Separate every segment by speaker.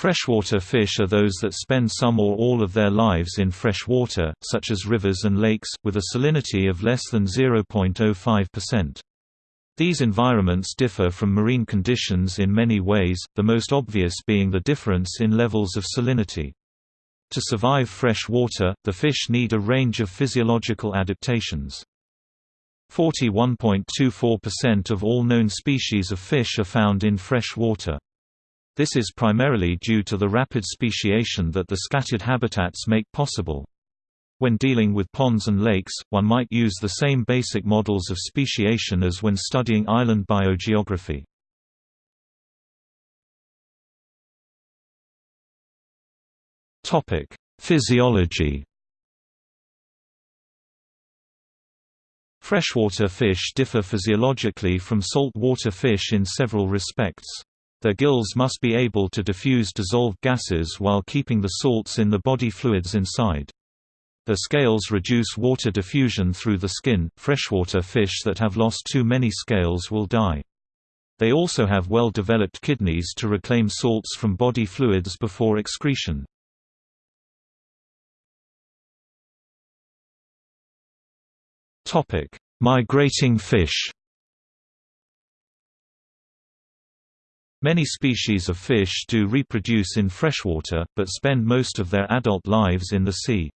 Speaker 1: Freshwater fish are those that spend some or all of their lives in fresh water, such as rivers and lakes, with a salinity of less than 0.05%. These environments differ from marine conditions in many ways, the most obvious being the difference in levels of salinity. To survive fresh water, the fish need a range of physiological adaptations. 41.24% of all known species of fish are found in fresh water. This is primarily due to the rapid speciation that the scattered habitats make possible. When dealing with ponds and lakes, one might use the same basic models of speciation as when studying island biogeography. Physiology Freshwater fish differ physiologically from saltwater fish in several respects. Their gills must be able to diffuse dissolved gases while keeping the salts in the body fluids inside. Their scales reduce water diffusion through the skin. Freshwater fish that have lost too many scales will die. They also have well-developed kidneys to reclaim salts from body fluids before excretion. Topic: Migrating fish. Many species of fish do reproduce in freshwater, but spend most of their adult lives in the sea.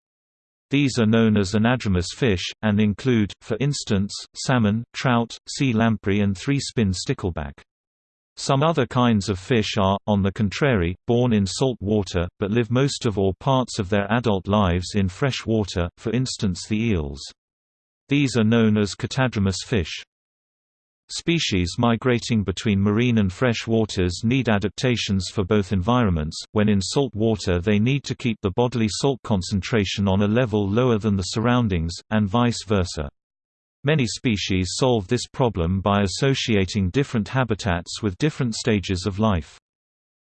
Speaker 1: These are known as anadromous fish, and include, for instance, salmon, trout, sea lamprey and three-spin stickleback. Some other kinds of fish are, on the contrary, born in salt water, but live most of or parts of their adult lives in fresh water, for instance the eels. These are known as catadromous fish. Species migrating between marine and fresh waters need adaptations for both environments. When in salt water, they need to keep the bodily salt concentration on a level lower than the surroundings, and vice versa. Many species solve this problem by associating different habitats with different stages of life.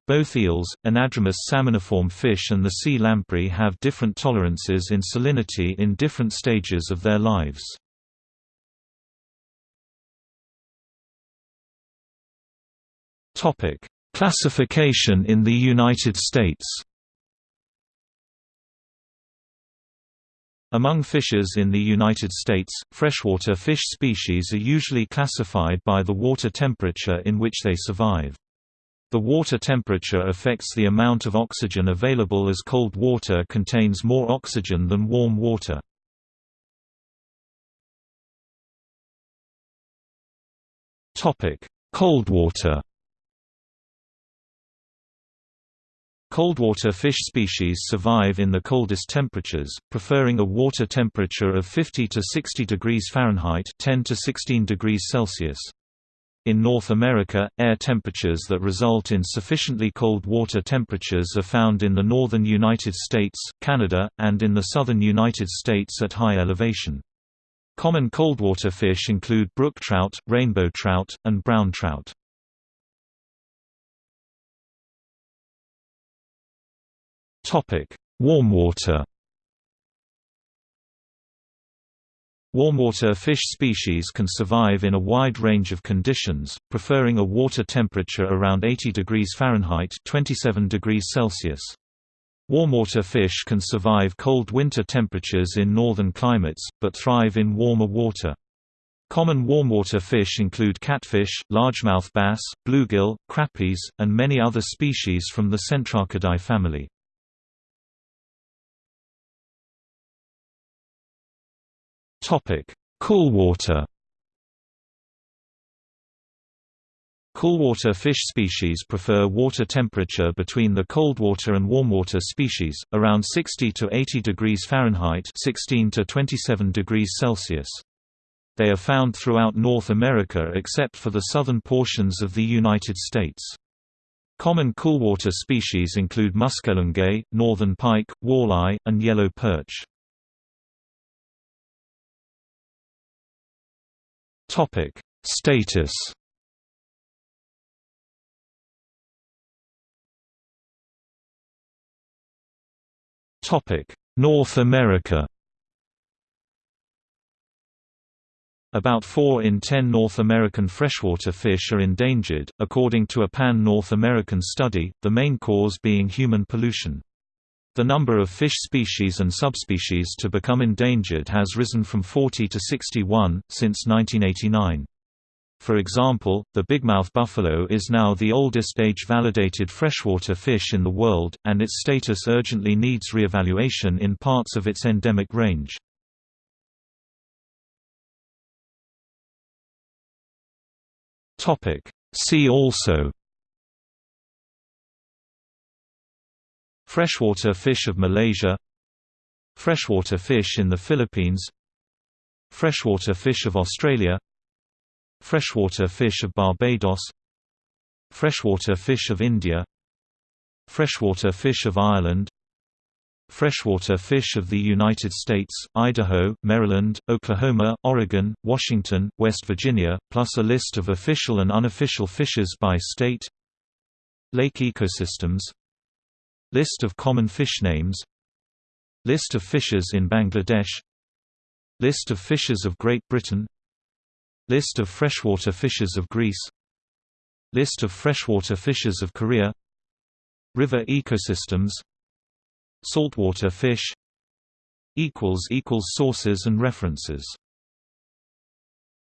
Speaker 1: Both eels, anadromous salmoniform fish and the sea lamprey have different tolerances in salinity in different stages of their lives. Topic: Classification in the United States. Among fishes in the United States, freshwater fish species are usually classified by the water temperature in which they survive. The water temperature affects the amount of oxygen available as cold water contains more oxygen than warm water. Cold water Coldwater fish species survive in the coldest temperatures, preferring a water temperature of 50 to 60 degrees Fahrenheit 10 to 16 degrees Celsius. In North America, air temperatures that result in sufficiently cold water temperatures are found in the northern United States, Canada, and in the southern United States at high elevation. Common coldwater fish include brook trout, rainbow trout, and brown trout. Topic: Warmwater. Warmwater fish species can survive in a wide range of conditions, preferring a water temperature around 80 degrees Fahrenheit (27 degrees Celsius). Warmwater fish can survive cold winter temperatures in northern climates, but thrive in warmer water. Common warmwater fish include catfish, largemouth bass, bluegill, crappies, and many other species from the Centrarchidae family. Topic: Coolwater. Coolwater fish species prefer water temperature between the coldwater and warmwater species, around 60 to 80 degrees Fahrenheit 16 to 27 degrees Celsius. They are found throughout North America except for the southern portions of the United States. Common coolwater species include muskellunge, northern pike, walleye, and yellow perch. Topic: Status. Topic: North America. About 4 in 10 North American freshwater fish are endangered, according to a pan-North American study, the main cause being human pollution. The number of fish species and subspecies to become endangered has risen from 40 to 61, since 1989. For example, the bigmouth buffalo is now the oldest age-validated freshwater fish in the world, and its status urgently needs re-evaluation in parts of its endemic range. See also Freshwater fish of Malaysia. Freshwater fish in the Philippines. Freshwater fish of Australia. Freshwater fish of Barbados. Freshwater fish of India. Freshwater fish of Ireland. Freshwater fish of the United States, Idaho, Maryland, Oklahoma, Oregon, Washington, West Virginia, plus a list of official and unofficial fishes by state. Lake ecosystems List of common fish names. List of fishes in Bangladesh. List of fishes of Great Britain. List of freshwater fishes of Greece. List of freshwater fishes of Korea. River ecosystems. Saltwater fish. Sources and references